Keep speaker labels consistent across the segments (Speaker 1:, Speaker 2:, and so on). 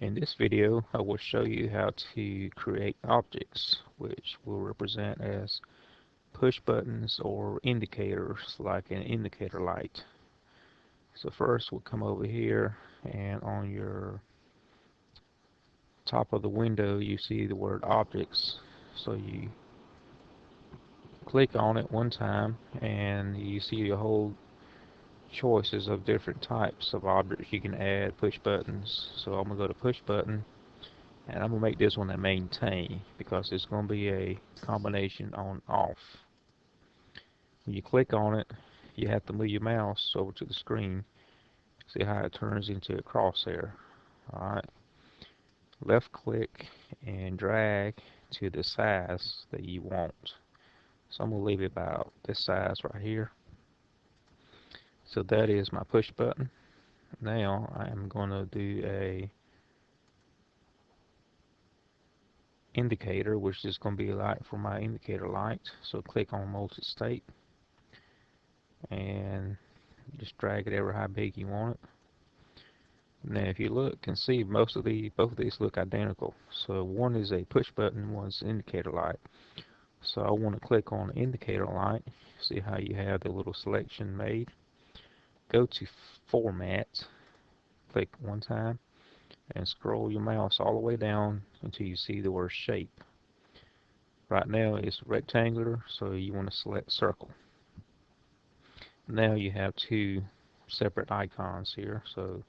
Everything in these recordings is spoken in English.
Speaker 1: In this video, I will show you how to create objects which will represent as push buttons or indicators like an indicator light. So first we'll come over here and on your top of the window you see the word objects. So you click on it one time and you see a whole choices of different types. Of objects you can add push buttons. So I'm gonna go to push button and I'm gonna make this one a maintain because it's gonna be a combination on off. When you click on it you have to move your mouse over to the screen. See how it turns into a crosshair. Alright. Left click and drag to the size that you want. So I'm gonna leave it about this size right here so that is my push button. Now I am going to do a indicator which is going to be a light for my indicator light. So click on multi-state and just drag it ever how big you want it. Now if you look and see most of the both of these look identical. So one is a push button, one's indicator light. So I want to click on indicator light. See how you have the little selection made go to format click one time and scroll your mouse all the way down until you see the word shape. Right now it's rectangular so you want to select circle. Now you have two separate icons here so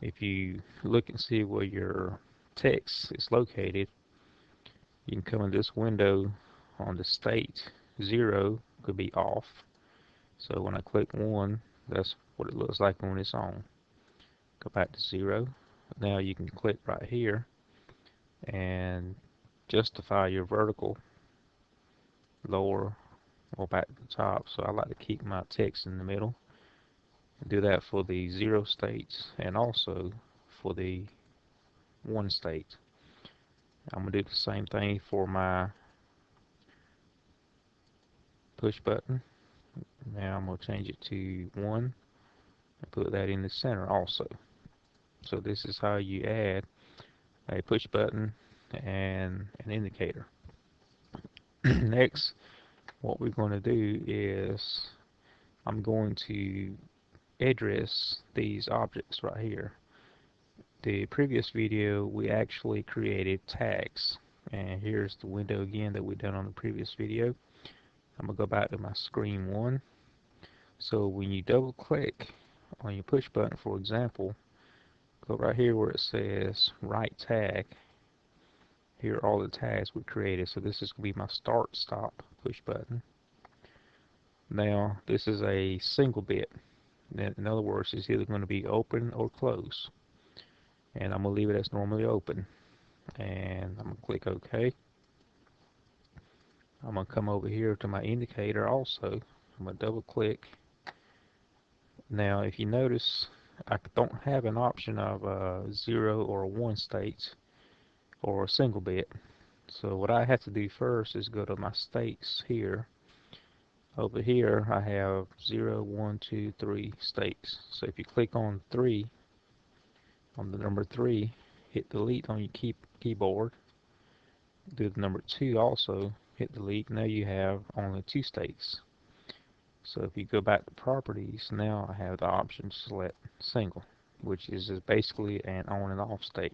Speaker 1: if you look and see where your text is located you can come in this window on the state 0 could be off. So when I click 1 that's what it looks like when it's on. Go back to zero. Now you can click right here and justify your vertical lower or back to the top. So I like to keep my text in the middle. Do that for the zero states and also for the one state. I'm to do the same thing for my push button. Now I'm going to change it to 1 and put that in the center also. So this is how you add a push button and an indicator. Next, what we're going to do is I'm going to address these objects right here. The previous video we actually created tags and here's the window again that we done on the previous video. I'm going to go back to my screen one. So when you double click on your push button, for example, go right here where it says write tag. Here are all the tags we created. So this is going to be my start stop push button. Now this is a single bit. In other words, it's either going to be open or close. And I'm going to leave it as normally open. And I'm going to click OK. I'm going to come over here to my indicator also. I'm going to double click. Now if you notice I don't have an option of a 0 or a 1 states or a single bit. So what I have to do first is go to my states here. Over here I have 0, 1, 2, 3 states. So if you click on 3, on the number 3, hit delete on your key keyboard. Do the number 2 also, hit delete, now you have only two states. So if you go back to properties, now I have the option to select single, which is basically an on and off state.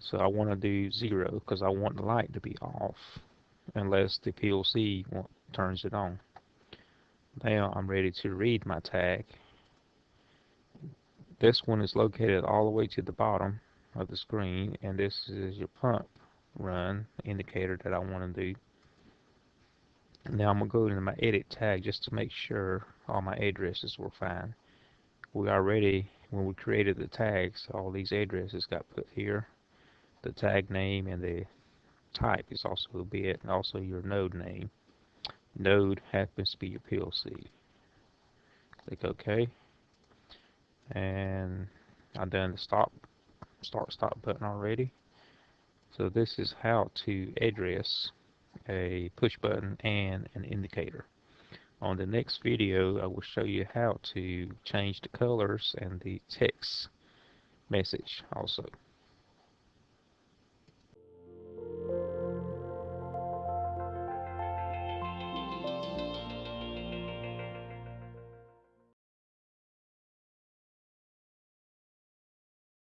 Speaker 1: So I want to do zero because I want the light to be off unless the PLC turns it on. Now I'm ready to read my tag. This one is located all the way to the bottom of the screen and this is your pump run indicator that I want to do. Now I'm going to go into my edit tag just to make sure all my addresses were fine. We already, when we created the tags, all these addresses got put here. The tag name and the type is also a bit, and also your node name. Node happens to be your PLC. Click OK. And I've done the stop, start stop button already. So this is how to address a push button and an indicator. On the next video I will show you how to change the colors and the text message also.